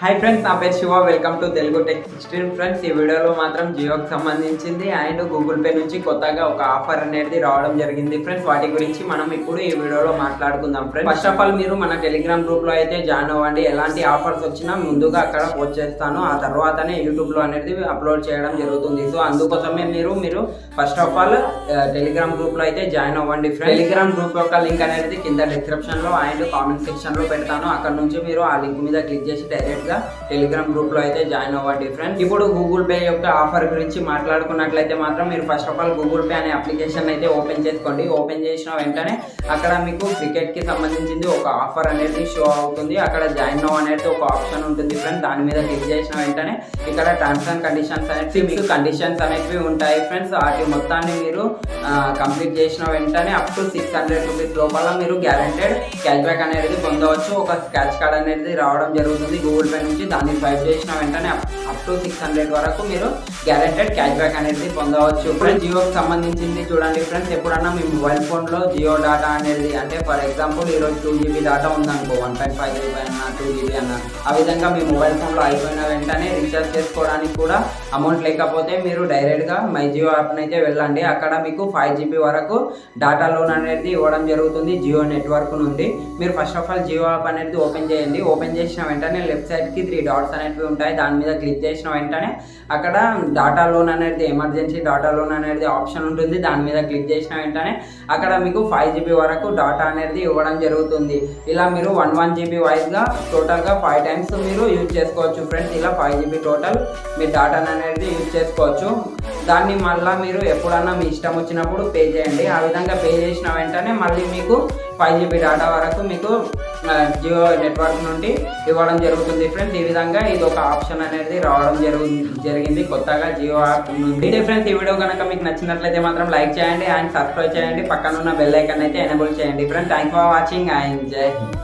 Hi friends నా పేరు Siva. Welcome to Telugu tech sixteen friends ఈ వీడియోలో మాత్రం జియోకి సంబంధించింది అండ్ గూగుల్ పే నుంచి కొత్తగా ఒక ఆఫర్ అనేది రావడం జరిగింది. ఫ్రెండ్స్ వాటి గురించి మనం ఇప్పుడు ఈ వీడియోలో మాట్లాడుకుందాం. ఫ్రెండ్స్ ఫస్ట్ ఆఫ్ ఆల్ మీరు మన టెలిగ్రామ్ గ్రూప్లో అయితే జాయిన్ అవ్వండి. ఎలాంటి ఆఫర్స్ వచ్చినా ముందుగా అక్కడ పోస్ట్ చేస్తాను. ఆ తర్వాతనే యూట్యూబ్లో అనేది అప్లోడ్ చేయడం జరుగుతుంది. సో అందుకోసమే మీరు మీరు ఫస్ట్ ఆఫ్ ఆల్ టెలిగ్రామ్ గ్రూప్లో అయితే జాయిన్ అవ్వండి. ఫ్రెండ్స్ టెలిగ్రామ్ గ్రూప్ యొక్క లింక్ అనేది కింద డిస్క్రిప్షన్లో అండ్ కామెంట్ సెక్షన్లో పెడతాను. అక్కడ నుంచి మీరు ఆ లింక్ మీద క్లిక్ చేసి డైరెక్ట్ గా టెలిగ్రామ్ గ్రూప్లో అయితే జాయిన్ అవ్వండి ఫ్రెండ్స్ ఇప్పుడు గూగుల్ పే యొక్క ఆఫర్ గురించి మాట్లాడుకున్నట్లయితే మాత్రం మీరు first of all Google Pay అనే అప్లికేషన్ అయితే ఓపెన్ చేసుకోండి. ఓపెన్ చేసిన వెంటనే అక్కడ మీకు క్రికెట్కి సంబంధించింది ఒక ఆఫర్ అనేది షో అవుతుంది. అక్కడ జాయిన్ అవ్వ అనేది ఒక ఆప్షన్ ఉంటుంది ఫ్రెండ్స్ దాని మీద క్లిక్ చేసిన వెంటనే ఇక్కడ టర్మ్స్ అండ్ కండిషన్స్ అనేవి మీకు కండిషన్స్ అనేవి ఉంటాయి ఫ్రెండ్స్ వాటి మొత్తాన్ని మీరు కంప్లీట్ చేసిన వెంటనే up to six hundred rupees లోపల మీరు గ్యారెంటెడ్ క్యాష్ బ్యాక్ అనేది పొందవచ్చు. ఒక స్క్రాచ్ కార్డ్ అనేది రావడం జరుగుతుంది గూగుల్ పే నుంచి దాన్ని స్వైప్ చేసిన వెంటనే అప్ టు సిక్స్ హండ్రెడ్ వరకు మీరు గ్యారెంటెడ్ క్యాష్ బ్యాక్ అనేది పొందవచ్చు. ఫ్రెండ్స్ జియోకి సంబంధించింది చూడండి ఫ్రెండ్స్ ఎప్పుడన్నా మీ మొబైల్ ఫోన్లో జియో డేటా అనేది అంటే ఫర్ ఎగ్జాంపుల్ ఈరోజు టూ జీబీ డేటా ఉందనుకో వన్ పాయింట్ ఫైవ్ జీబీ అన్న టూ జీబీ అన్న ఆ విధంగా మీ మొబైల్ ఫోన్లో అయిపోయిన వెంటనే రీఛార్జ్ చేసుకోవడానికి కూడా అమౌంట్ లేకపోతే మీరు డైరెక్ట్గా మై జియో యాప్ని అయితే వెళ్ళండి. అక్కడ మీకు ఫైవ్ జీబీ వరకు డేటా లోన్ అనేది ఇవ్వడం జరుగుతుంది జియో నెట్వర్క్ నుండి. మీరు first of all Jio app అనేది ఓపెన్ చేయండి. ఓపెన్ చేసిన వెంటనే లెఫ్ట్ సైడ్ సైడ్కి త్రీ డాట్స్ అనేవి ఉంటాయి. దాని మీద క్లిక్ చేసిన వెంటనే అక్కడ డాటా లోన్ అనేది ఎమర్జెన్సీ డాటా లోన్ అనేది ఆప్షన్ ఉంటుంది. దాని మీద క్లిక్ చేసిన వెంటనే అక్కడ మీకు ఫైవ్ జీబీ వరకు డాటా అనేది ఇవ్వడం జరుగుతుంది. ఇలా మీరు వన్ వన్ జీబీ వైజ్గా టోటల్గా ఫైవ్ టైమ్స్ మీరు యూజ్ చేసుకోవచ్చు ఫ్రెండ్స్ ఇలా ఫైవ్ జీబీ టోటల్ మీ డాటాను అనేది యూజ్ చేసుకోవచ్చు. దాన్ని మళ్ళీ మీరు ఎప్పుడన్నా మీ ఇష్టం వచ్చినప్పుడు పే చేయండి. ఆ విధంగా పే చేసిన వెంటనే మళ్ళీ మీకు ఫైవ్ జీబీ డేటా వరకు మీకు జియో నెట్వర్క్ నుండి ఇవ్వడం జరుగుతుంది ఫ్రెండ్స్. ఈ విధంగా ఇది ఒక ఆప్షన్ అనేది రావడం జరుగు జరిగింది కొత్తగా జియో యాప్ నుండి. ఫ్రెండ్స్ ఈ వీడియో కనుక మీకు నచ్చినట్లయితే మాత్రం లైక్ చేయండి అండ్ సబ్స్క్రైబ్ చేయండి. పక్కన ఉన్న బెల్ ఐకన్ అయితే ఎనేబుల్ చేయండి. Friends thank for watching and Jai Hind.